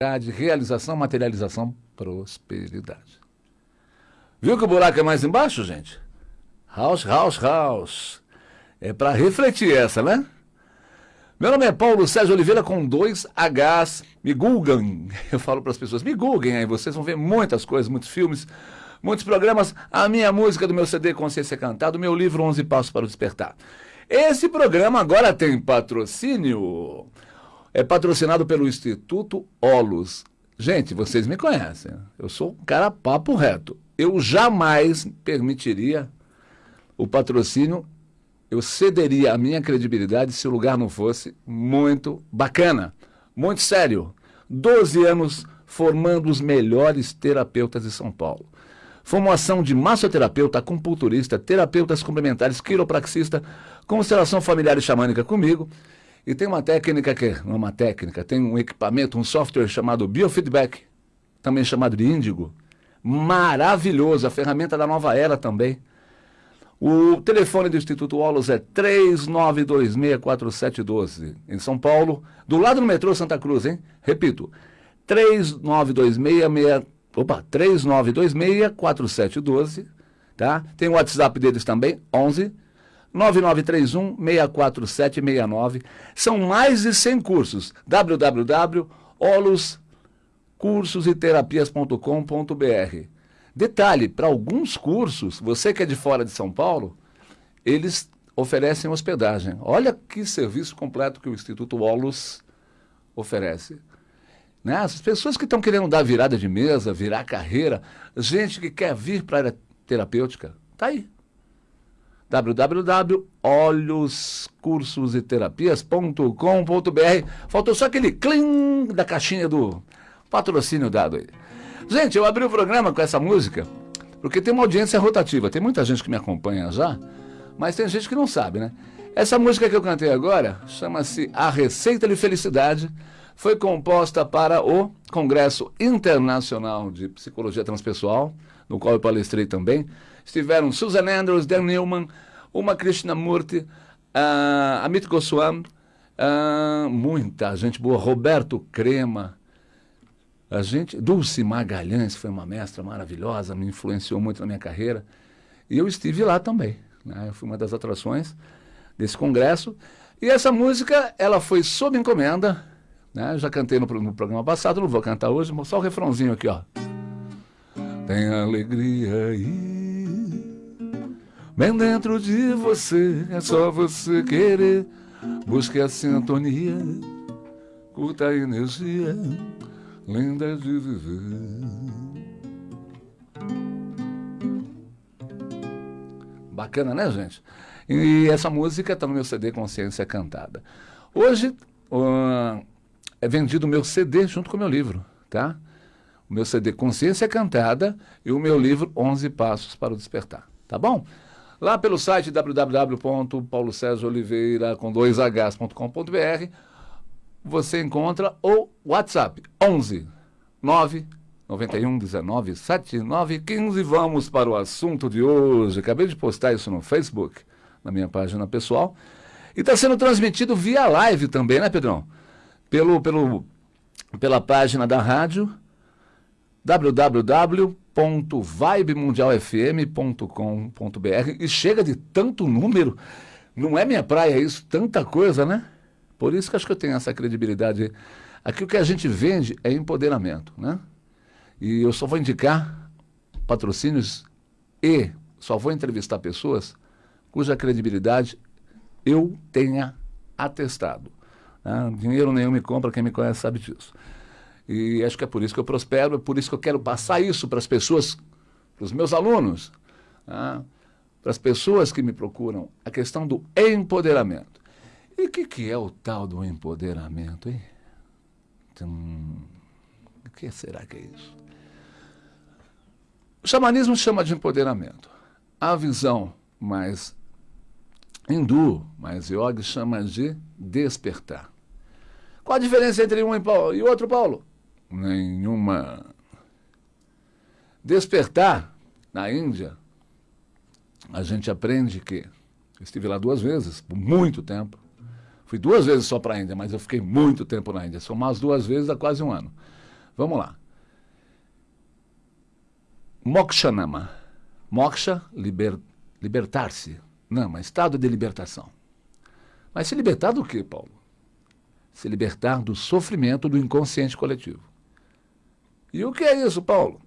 realização, materialização, prosperidade. Viu que o buraco é mais embaixo, gente? House, house, house. É para refletir essa, né? Meu nome é Paulo Sérgio Oliveira com dois Hs. Me googlem. Eu falo para as pessoas, me googlem aí, vocês vão ver muitas coisas, muitos filmes, muitos programas. A minha música do meu CD Consciência Cantada, o meu livro 11 Passos para o Despertar. Esse programa agora tem patrocínio é patrocinado pelo Instituto Olos. Gente, vocês me conhecem. Eu sou um cara papo reto. Eu jamais permitiria o patrocínio, eu cederia a minha credibilidade se o lugar não fosse muito bacana, muito sério. Doze anos formando os melhores terapeutas de São Paulo. Formação de massoterapeuta, acupunturista, terapeutas complementares, quiropraxista, constelação familiar e xamânica comigo e tem uma técnica que é uma técnica, tem um equipamento, um software chamado Biofeedback, também chamado de Índigo. Maravilhoso, a ferramenta da nova era também. O telefone do Instituto Olos é 39264712, em São Paulo, do lado do metrô Santa Cruz, hein? Repito, 3926 opa, 39264712, tá? Tem o WhatsApp deles também, 11 9931 64769. São mais de 100 cursos. www.oloscursositerapias.com.br. Detalhe, para alguns cursos, você que é de fora de São Paulo, eles oferecem hospedagem. Olha que serviço completo que o Instituto Olos oferece. Né? As pessoas que estão querendo dar virada de mesa, virar carreira, gente que quer vir para a área terapêutica, tá aí www.olhoscursositerapias.com.br. Faltou só aquele clim da caixinha do patrocínio dado aí. Gente, eu abri o programa com essa música porque tem uma audiência rotativa. Tem muita gente que me acompanha já, mas tem gente que não sabe, né? Essa música que eu cantei agora chama-se A Receita de Felicidade. Foi composta para o Congresso Internacional de Psicologia Transpessoal, no qual eu palestrei também estiveram Susan Andrews, Dan Newman, uma Krishnamurti, uh, Amit Goswami, uh, muita gente boa, Roberto Crema, a gente, Dulce Magalhães foi uma mestra maravilhosa, me influenciou muito na minha carreira, e eu estive lá também, né? eu fui uma das atrações desse congresso, e essa música, ela foi sob encomenda, né? já cantei no, no programa passado, não vou cantar hoje, só o refrãozinho aqui, ó. Tem alegria aí Bem dentro de você, é só você querer. Busque a sintonia, curta a energia, linda de viver. Bacana, né, gente? E essa música está no meu CD Consciência Cantada. Hoje uh, é vendido o meu CD junto com o meu livro, tá? O meu CD Consciência Cantada e o meu livro 11 Passos para o Despertar, tá bom? Lá pelo site www.paulocesaoliveira com dois hs.com.br você encontra o WhatsApp 11 9 91 19 79 15. Vamos para o assunto de hoje. Acabei de postar isso no Facebook, na minha página pessoal. E está sendo transmitido via live também, né, Pedrão? Pelo, pelo, pela página da rádio www.vibemundialfm.com.br e chega de tanto número, não é minha praia isso, tanta coisa, né? Por isso que acho que eu tenho essa credibilidade. Aqui o que a gente vende é empoderamento, né? E eu só vou indicar patrocínios e só vou entrevistar pessoas cuja credibilidade eu tenha atestado. Né? Dinheiro nenhum me compra, quem me conhece sabe disso. E acho que é por isso que eu prospero, é por isso que eu quero passar isso para as pessoas, para os meus alunos, né? para as pessoas que me procuram, a questão do empoderamento. E o que, que é o tal do empoderamento, hein? Então, o que será que é isso? O xamanismo chama de empoderamento. A visão mais hindu, mais yoga, chama de despertar. Qual a diferença entre um e outro, Paulo? Nenhuma. Despertar na Índia, a gente aprende que. Eu estive lá duas vezes, por muito tempo. Fui duas vezes só para a Índia, mas eu fiquei muito tempo na Índia. Somar as duas vezes dá quase um ano. Vamos lá. Mokshanama. Moksha, liber, libertar-se. Nama, estado de libertação. Mas se libertar do que, Paulo? Se libertar do sofrimento do inconsciente coletivo. E o que é isso, Paulo?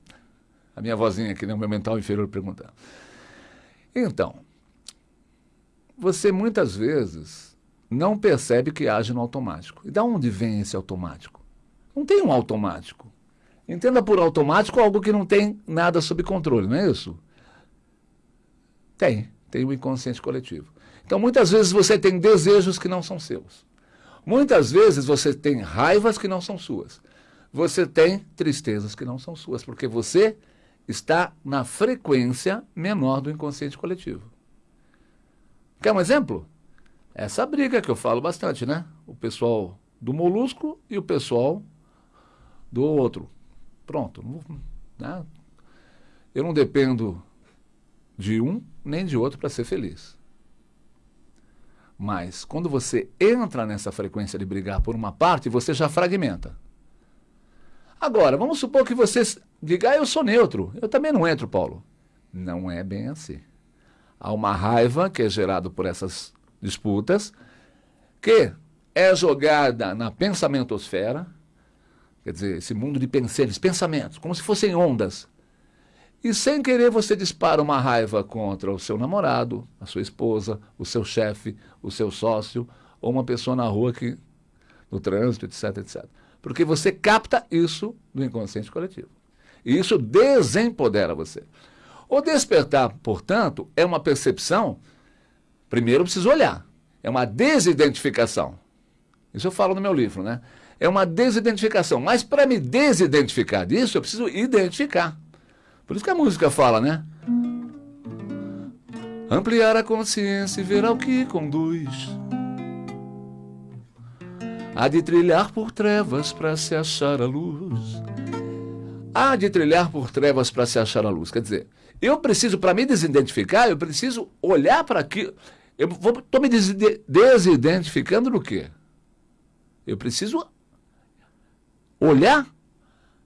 A minha vozinha aqui no meu mental inferior perguntando. Então, você muitas vezes não percebe que age no automático. E da onde vem esse automático? Não tem um automático. Entenda por automático algo que não tem nada sob controle, não é isso? Tem, tem o inconsciente coletivo. Então, muitas vezes você tem desejos que não são seus. Muitas vezes você tem raivas que não são suas. Você tem tristezas que não são suas, porque você está na frequência menor do inconsciente coletivo. Quer um exemplo? Essa briga que eu falo bastante, né? O pessoal do molusco e o pessoal do outro. Pronto. Né? Eu não dependo de um nem de outro para ser feliz. Mas quando você entra nessa frequência de brigar por uma parte, você já fragmenta. Agora, vamos supor que você diga, ah, eu sou neutro. Eu também não entro, Paulo. Não é bem assim. Há uma raiva que é gerada por essas disputas, que é jogada na pensamentosfera, quer dizer, esse mundo de pensamentos, pensamentos, como se fossem ondas. E sem querer você dispara uma raiva contra o seu namorado, a sua esposa, o seu chefe, o seu sócio, ou uma pessoa na rua que no trânsito, etc, etc. Porque você capta isso do inconsciente coletivo. E isso desempodera você. O despertar, portanto, é uma percepção. Primeiro, eu preciso olhar. É uma desidentificação. Isso eu falo no meu livro, né? É uma desidentificação. Mas para me desidentificar disso, eu preciso identificar. Por isso que a música fala, né? Ampliar a consciência e ver ao que conduz. Há de trilhar por trevas para se achar a luz. Há de trilhar por trevas para se achar a luz. Quer dizer, eu preciso, para me desidentificar, eu preciso olhar para aquilo. Eu estou me desidentificando do quê? Eu preciso olhar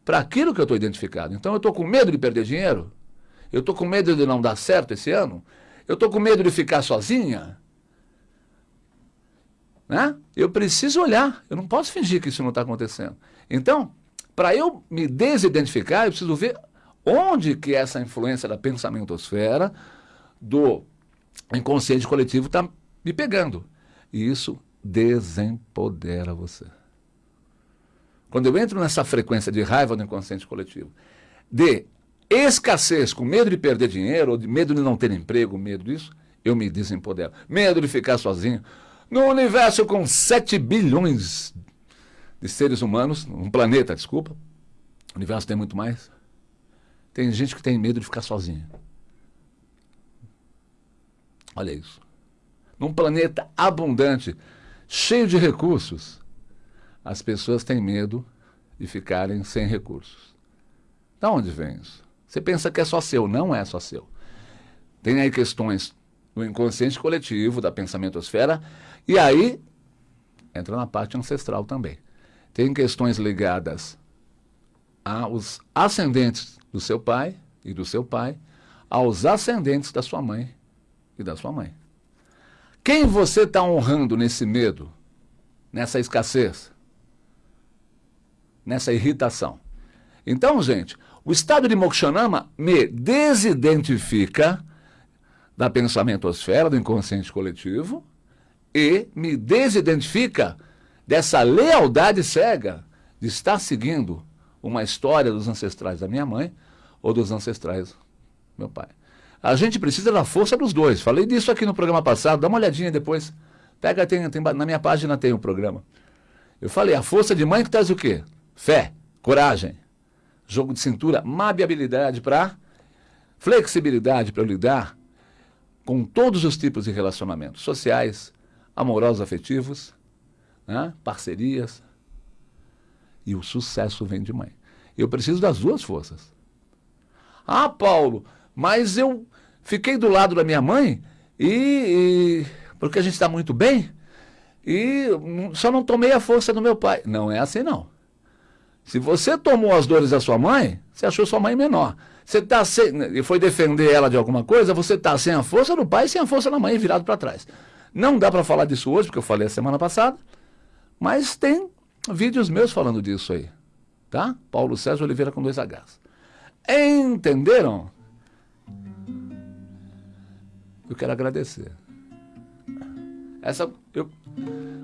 para aquilo que eu estou identificado. Então, eu estou com medo de perder dinheiro? Eu estou com medo de não dar certo esse ano? Eu estou com medo de ficar sozinha? Né? Eu preciso olhar, eu não posso fingir que isso não está acontecendo. Então, para eu me desidentificar, eu preciso ver onde que essa influência da pensamentosfera, do inconsciente coletivo está me pegando. E isso desempodera você. Quando eu entro nessa frequência de raiva do inconsciente coletivo, de escassez, com medo de perder dinheiro, ou de medo de não ter emprego, medo disso, eu me desempodero. Medo de ficar sozinho, no universo com 7 bilhões de seres humanos, um planeta, desculpa, o universo tem muito mais. Tem gente que tem medo de ficar sozinha. Olha isso. Num planeta abundante, cheio de recursos, as pessoas têm medo de ficarem sem recursos. Da onde vem isso? Você pensa que é só seu, não é só seu. Tem aí questões do inconsciente coletivo, da pensamentosfera, e aí entra na parte ancestral também. Tem questões ligadas aos ascendentes do seu pai e do seu pai, aos ascendentes da sua mãe e da sua mãe. Quem você está honrando nesse medo, nessa escassez, nessa irritação? Então, gente, o estado de Mokshanama me desidentifica da pensamentosfera, do inconsciente coletivo, e me desidentifica dessa lealdade cega de estar seguindo uma história dos ancestrais da minha mãe ou dos ancestrais do meu pai. A gente precisa da força dos dois. Falei disso aqui no programa passado, dá uma olhadinha depois. Pega, tem, tem, na minha página tem o um programa. Eu falei, a força de mãe que traz o quê? Fé, coragem, jogo de cintura, mabiabilidade para flexibilidade para lidar com todos os tipos de relacionamentos sociais, amorosos, afetivos, né? parcerias. E o sucesso vem de mãe. Eu preciso das duas forças. Ah, Paulo, mas eu fiquei do lado da minha mãe e, e porque a gente está muito bem e só não tomei a força do meu pai. Não é assim não. Se você tomou as dores da sua mãe, você achou sua mãe menor. Você tá sem, e foi defender ela de alguma coisa, você está sem a força do pai e sem a força da mãe virado para trás. Não dá para falar disso hoje, porque eu falei a semana passada, mas tem vídeos meus falando disso aí. Tá? Paulo César Oliveira com dois Hs. Entenderam? Eu quero agradecer. Essa, eu,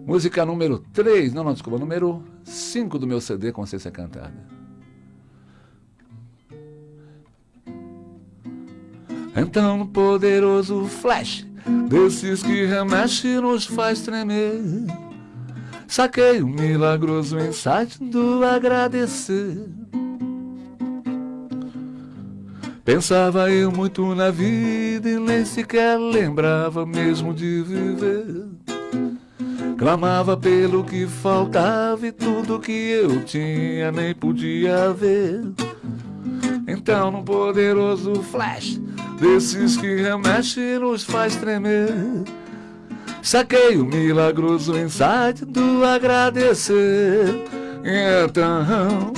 música número 3, não, não, desculpa, número 5 do meu CD Consciência Cantada. Então, no poderoso flash, desses que remexe nos faz tremer, saquei o milagroso insight do agradecer. Pensava eu muito na vida e nem sequer lembrava mesmo de viver. Clamava pelo que faltava e tudo que eu tinha nem podia ver. Então, num poderoso flash, desses que remexe e nos faz tremer, saquei o milagroso insight do agradecer. Então,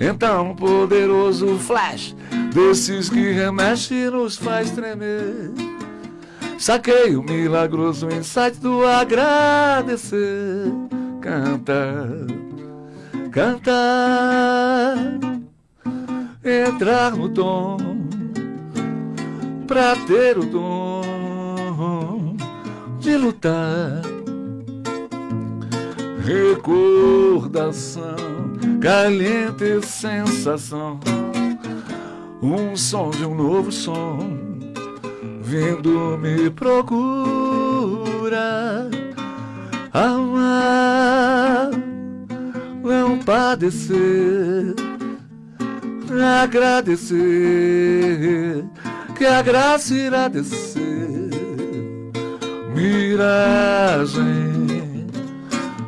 então, poderoso flash desses que remexe e nos faz tremer. Saquei o milagroso insight do agradecer. Canta, canta, entrar no tom, pra ter o dom de lutar. Recordação, caliente sensação. Um som de um novo som vindo me procura amar não padecer agradecer que a graça irá descer miragem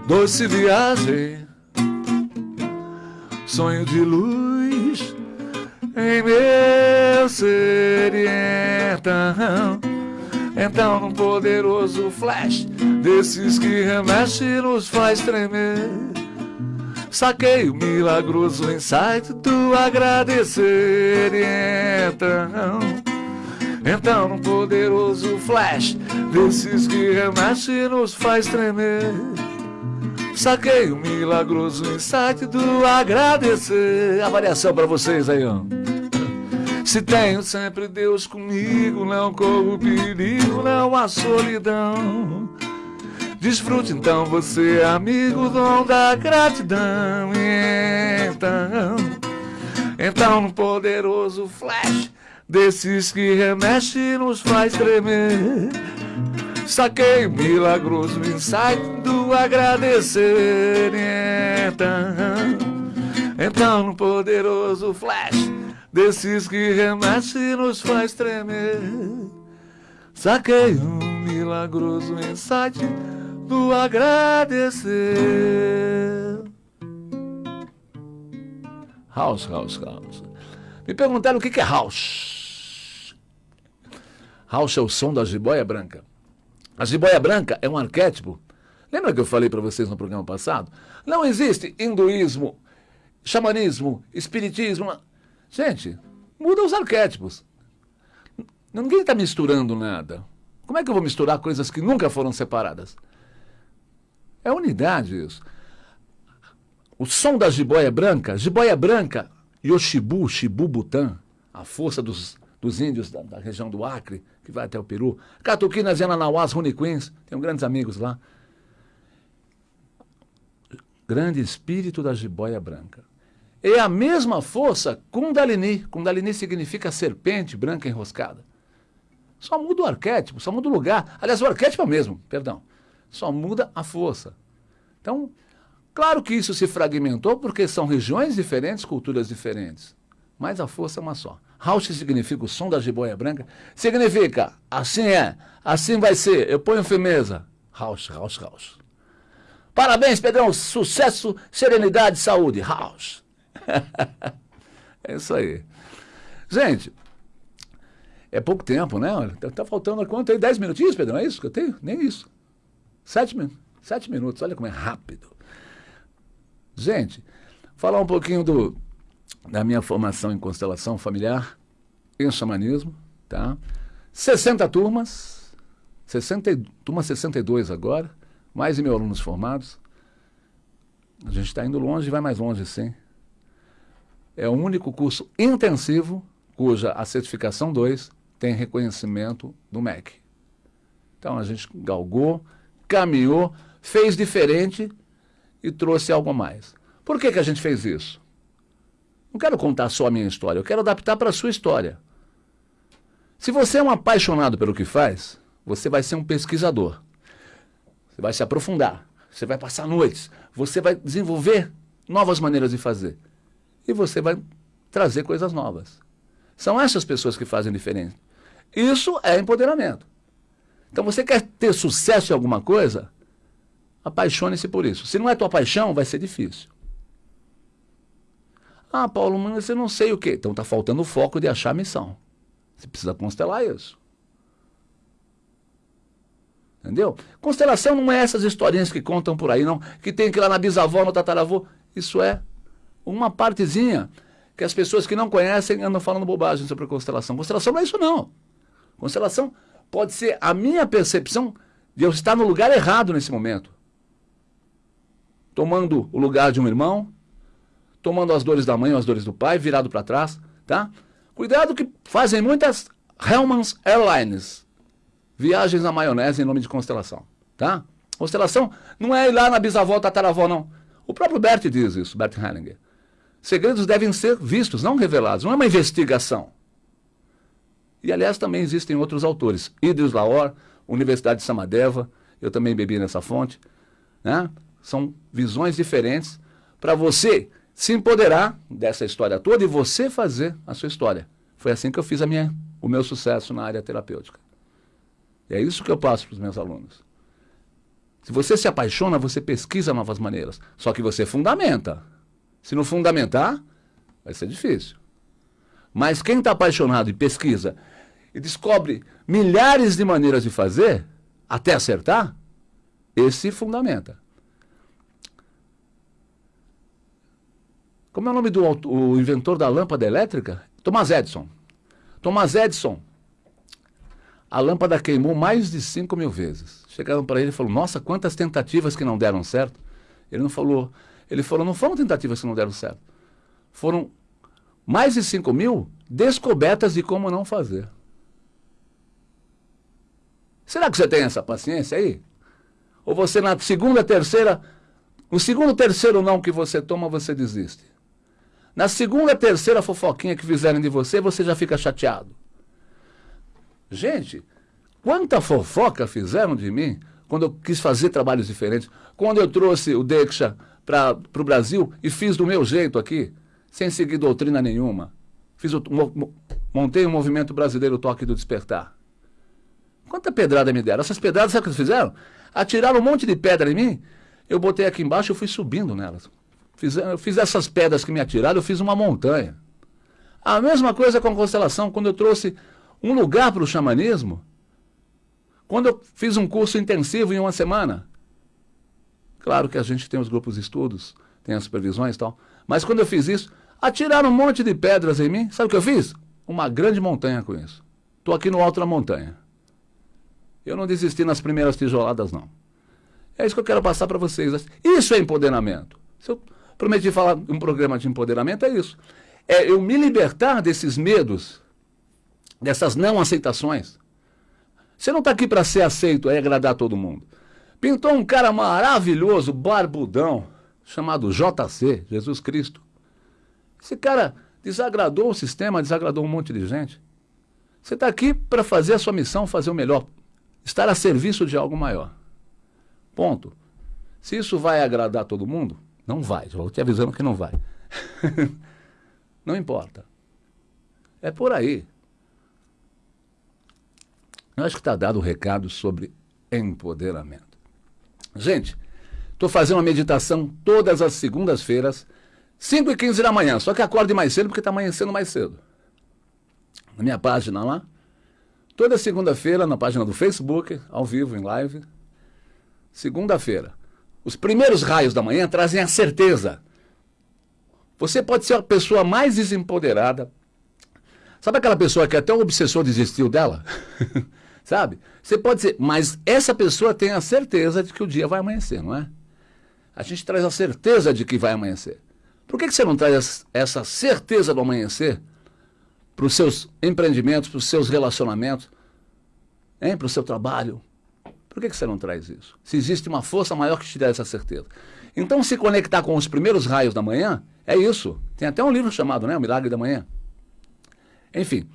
doce viagem sonho de luz em meu ser. E então, então num poderoso flash desses que remexe nos faz tremer. Saquei o milagroso insight do agradecer. E então, então num poderoso flash desses que remexe e nos faz tremer. Saquei o milagroso insight do agradecer. A variação para vocês aí, ó. Se tenho sempre Deus comigo, não corro perigo, não há solidão. Desfrute então você, amigo, dom da gratidão. Então, então no poderoso flash desses que remexe e nos faz tremer. Saquei milagroso insight do agradecer. Então, então no poderoso flash desses que remexe e nos faz tremer. Saquei um milagroso insight do agradecer. House, house, house. Me perguntaram o que é house. É o som da jiboia branca. A jiboia branca é um arquétipo. Lembra que eu falei para vocês no programa passado? Não existe hinduísmo, xamanismo, espiritismo. Gente, muda os arquétipos. Ninguém está misturando nada. Como é que eu vou misturar coisas que nunca foram separadas? É unidade isso. O som da jiboia branca, jiboia branca, Yoshibu, Shibu Butã, a força dos, dos índios da, da, região do Acre, que vai até o Peru. Catuquinas, Yananauás, Runiquins, tenho grandes amigos lá. Grande espírito da jiboia branca. É a mesma força Kundalini. Kundalini significa serpente branca enroscada. Só muda o arquétipo, só muda o lugar. Aliás, o arquétipo é o mesmo, perdão. Só muda a força. Então, claro que isso se fragmentou porque são regiões diferentes, culturas diferentes. Mas a força é uma só. Rausch significa o som da jiboia branca. Significa, assim é, assim vai ser. Eu ponho firmeza. Rausch, Rausch, Rausch. Parabéns, Pedrão. Sucesso, serenidade, saúde. Rausch. é isso aí. Gente, é pouco tempo, né? Tá, tá faltando quanto aí? Dez minutinhos, Pedro? É isso que eu tenho? Nem isso. Sete, sete minutos, olha como é rápido. Gente, Falar um pouquinho do, da minha formação em constelação familiar, em xamanismo, tá? 60 turmas, 60, turma 62 agora, mais de mil alunos formados. A gente está indo longe e vai mais longe, sim. É o único curso intensivo cuja a certificação 2 tem reconhecimento do MEC. Então a gente galgou, caminhou, fez diferente e trouxe algo a mais. Por que, que a gente fez isso? Não quero contar só a minha história, eu quero adaptar para a sua história. Se você é um apaixonado pelo que faz, você vai ser um pesquisador. Você vai se aprofundar, você vai passar noites, você vai desenvolver novas maneiras de fazer. E você vai trazer coisas novas. São essas pessoas que fazem diferença. Isso é empoderamento. Então você quer ter sucesso em alguma coisa? Apaixone-se por isso. Se não é tua paixão, vai ser difícil. Ah, Paulo, mas eu não sei o quê. Então está faltando o foco de achar a missão. Você precisa constelar isso. Entendeu? Constelação não é essas historinhas que contam por aí, não. Que tem que ir lá na bisavó, no tataravô. Isso é uma partezinha que as pessoas que não conhecem andam falando bobagem sobre constelação. Constelação não é isso, não. Constelação pode ser a minha percepção de eu estar no lugar errado nesse momento. Tomando o lugar de um irmão, tomando as dores da mãe ou as dores do pai, virado para trás, tá? Cuidado que fazem muitas Hellman's Airlines, viagens na maionese em nome de constelação, tá? Constelação não é ir lá na bisavó, tataravó, não. O próprio Bert diz isso, Bert Hellinger. Segredos devem ser vistos, não revelados. Não é uma investigação. E, aliás, também existem outros autores. Idris Laor, Universidade de Samadeva, eu também bebi nessa fonte. Né? São visões diferentes para você se empoderar dessa história toda e você fazer a sua história. Foi assim que eu fiz a minha, o meu sucesso na área terapêutica. E é isso que eu passo para os meus alunos. Se você se apaixona, você pesquisa novas maneiras. Só que você fundamenta. Se não fundamentar, vai ser difícil. Mas quem está apaixonado e pesquisa e descobre milhares de maneiras de fazer, até acertar, esse fundamenta. Como é o nome do o inventor da lâmpada elétrica? Thomas Edison. Thomas Edison, a lâmpada queimou mais de 5 mil vezes. Chegaram para ele e falaram, nossa, quantas tentativas que não deram certo. Ele não falou, ele falou, não foram tentativas que não deram certo. Foram mais de 5 mil descobertas de como não fazer. Será que você tem essa paciência aí? Ou você na segunda, terceira, no segundo, terceiro não que você toma, você desiste? Na segunda, terceira fofoquinha que fizerem de você, você já fica chateado. Gente, quanta fofoca fizeram de mim quando eu quis fazer trabalhos diferentes, quando eu trouxe o Dexa para o Brasil e fiz do meu jeito aqui, sem seguir doutrina nenhuma. Fiz o, montei o um movimento brasileiro Toque do Despertar. Quanta pedrada me deram? Essas pedradas, sabe o que eles fizeram? Atiraram um monte de pedra em mim, eu botei aqui embaixo e fui subindo nelas. Fiz, eu fiz essas pedras que me atiraram, eu fiz uma montanha. A mesma coisa com a constelação, quando eu trouxe um lugar para o xamanismo, quando eu fiz um curso intensivo em uma semana. Claro que a gente tem os grupos de estudos, tem as supervisões e tal, mas quando eu fiz isso, atiraram um monte de pedras em mim, sabe o que eu fiz? Uma grande montanha com isso. Estou aqui no alto da montanha. Eu não desisti nas primeiras tijoladas, não. É isso que eu quero passar para vocês. Isso é empoderamento. Se eu prometi falar um programa de empoderamento, é isso. É eu me libertar desses medos, dessas não aceitações. Você não está aqui para ser aceito, é agradar todo mundo. Pintou um cara maravilhoso, barbudão, chamado JC, Jesus Cristo. Esse cara desagradou o sistema, desagradou um monte de gente. Você está aqui para fazer a sua missão, fazer o melhor, estar a serviço de algo maior. Ponto. Se isso vai agradar todo mundo, não vai, estou te avisando que não vai. não importa. É por aí. Eu acho que está dado o recado sobre empoderamento. Gente, estou fazendo uma meditação todas as segundas-feiras, 5 e 15 da manhã. Só que acorde mais cedo porque está amanhecendo mais cedo. Na minha página lá. Toda segunda-feira, na página do Facebook, ao vivo, em live. Segunda-feira. Os primeiros raios da manhã trazem a certeza. Você pode ser a pessoa mais desempoderada. Sabe aquela pessoa que até o obsessor desistiu dela? Sabe? Você pode ser, mas essa pessoa tem a certeza de que o dia vai amanhecer, não é? A gente traz a certeza de que vai amanhecer. Por que, que você não traz essa certeza do amanhecer para os seus empreendimentos, para os seus relacionamentos, para o seu trabalho? Por que, você não traz isso? Se existe uma força maior que te dá essa certeza. Então, se conectar com os primeiros raios da manhã, é isso. Tem até um livro chamado né, O Milagre da Manhã. Enfim,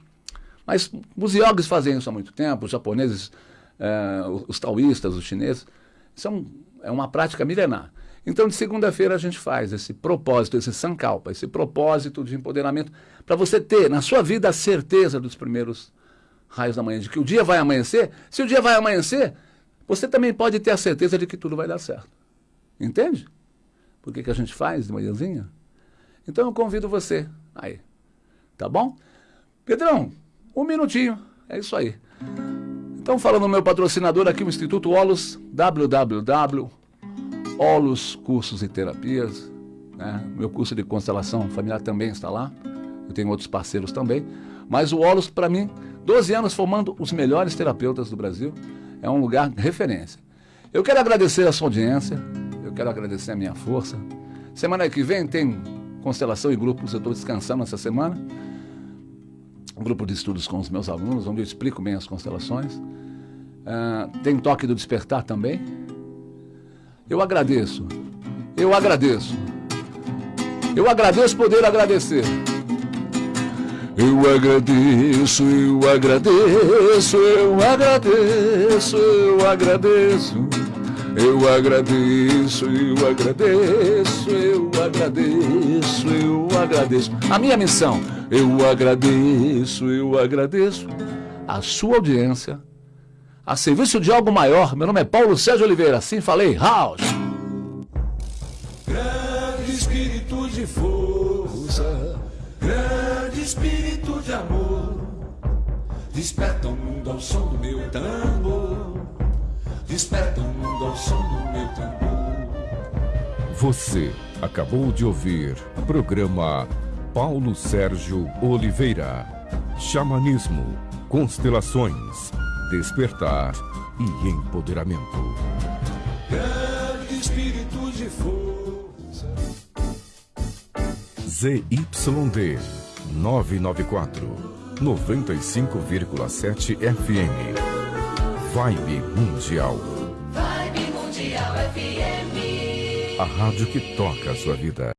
mas os yogis fazem isso há muito tempo, os japoneses, eh, os taoístas, os chineses. Isso é, um, é uma prática milenar. Então, de segunda-feira, a gente faz esse propósito, esse sankalpa, esse propósito de empoderamento, para você ter na sua vida a certeza dos primeiros raios da manhã, de que o dia vai amanhecer. Se o dia vai amanhecer, você também pode ter a certeza de que tudo vai dar certo. Entende? Por que, que a gente faz de manhãzinha? Então, eu convido você aí. Tá bom? Pedrão, um minutinho. É isso aí. Então, falando no meu patrocinador aqui, o Instituto Olos, www Olos Cursos e Terapias. Né? Meu curso de constelação familiar também está lá. Eu tenho outros parceiros também. Mas o Olos, para mim, 12 anos formando os melhores terapeutas do Brasil. É um lugar de referência. Eu quero agradecer a sua audiência. Eu quero agradecer a minha força. Semana que vem tem constelação e grupos. Eu estou descansando essa semana. Um grupo de estudos com os meus alunos, onde eu explico bem as constelações. Uh, tem toque do despertar também eu agradeço. Eu agradeço. Eu agradeço poder agradecer. Eu agradeço, eu agradeço, eu agradeço, eu agradeço. Eu agradeço, eu agradeço, eu agradeço, eu agradeço. A minha missão, eu agradeço, eu agradeço a sua audiência a serviço de algo maior. Meu nome é Paulo Sérgio Oliveira, assim falei, House. Grande espírito de força, grande espírito de amor, desperta o mundo ao som do meu tambor, desperta o mundo ao som do meu tambor. Você acabou de ouvir o programa Paulo Sérgio Oliveira. Xamanismo, constelações despertar e empoderamento. Grande espírito de força. ZYD 994 95,7 FM. Vibe Mundial. Vibe Mundial FM. A rádio que toca a sua vida.